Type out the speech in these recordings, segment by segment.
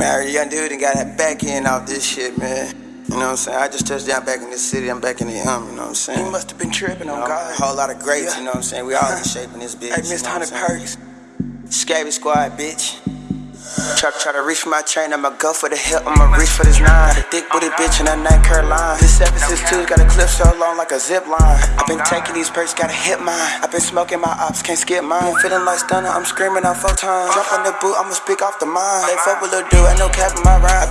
Married young dude and got that back end off this shit, man. You know what I'm saying? I just touched down back in the city. I'm back in the um, you know what I'm saying? He must have been tripping on You know, God. A whole lot of grapes, Yeah. you know what I'm saying? We all in shape in this bitch. Hey, you know what I'm Hundred saying? Perks. Scabby squad, bitch. Try, try to reach for my chain, I'ma go for the hip, I'ma reach for this nine. The thick booty bitch in that night Caroline. This 762 got a clip so long like a zip line. I've been taking these perks, gotta hit mine. I've been smoking my ops, can't skip mine. Feeling like stunner, I'm screaming out four times. Jump on the boot, I'ma speak off the mind. They fuck with little dude, ain't no cap in my rhyme.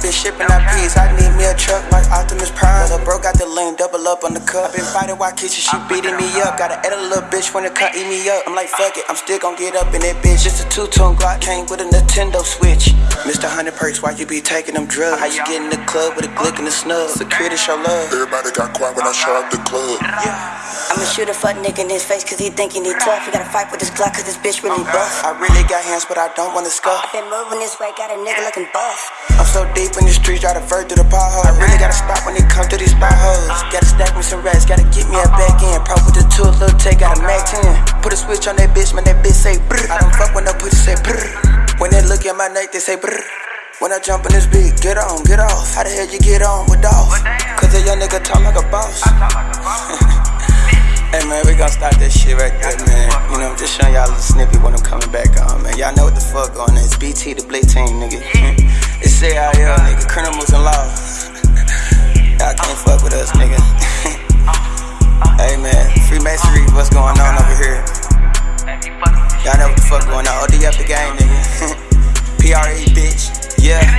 Double up on the cup. I've been fighting while kitchen, she beating me up. Gotta edit a little bitch when the cut eat me up. I'm like, fuck it, I'm still gon' get up in that bitch. Just a two-tone Glock came with a Nintendo Switch. Mr. Hundred Perks, why you be taking them drugs? How you get in the club with a glick and a snub? Security show love. Everybody got quiet when I show up the club. I'ma shoot a fuck nigga in his face cause he thinking he tough. He gotta fight with his Glock cause this bitch really buff. I really got hands, but I don't wanna scuff. I been moving this way, got a nigga looking buff. I'm so deep in the streets, try to vert through the pothole. I really gotta stop when it comes to these potholes. Gotta stack me some racks, gotta get me a back end. Pro with the two, a little take, got a Mac 10. Put a switch on that bitch, man, that bitch say brr. I don't fuck when no pussy say brr. When they look at my neck, they say brr. When I jump in this beat, get on, get off. How the hell you get on with off? Cause a young nigga talk like a boss. Man, we gonna start that shit right there, man. You know, I'm just showing y'all a little snippet when I'm coming back on, man. Y'all know what the fuck on. this. BT, the Blitz team, nigga. Hmm. It's CIL, nigga. Criminals and law. Y'all can't fuck with us, nigga. hey man, Freemasonry, what's going on over here? Y'all know what the fuck going on. Oh, OD up the game, nigga. PRE, bitch. Yeah.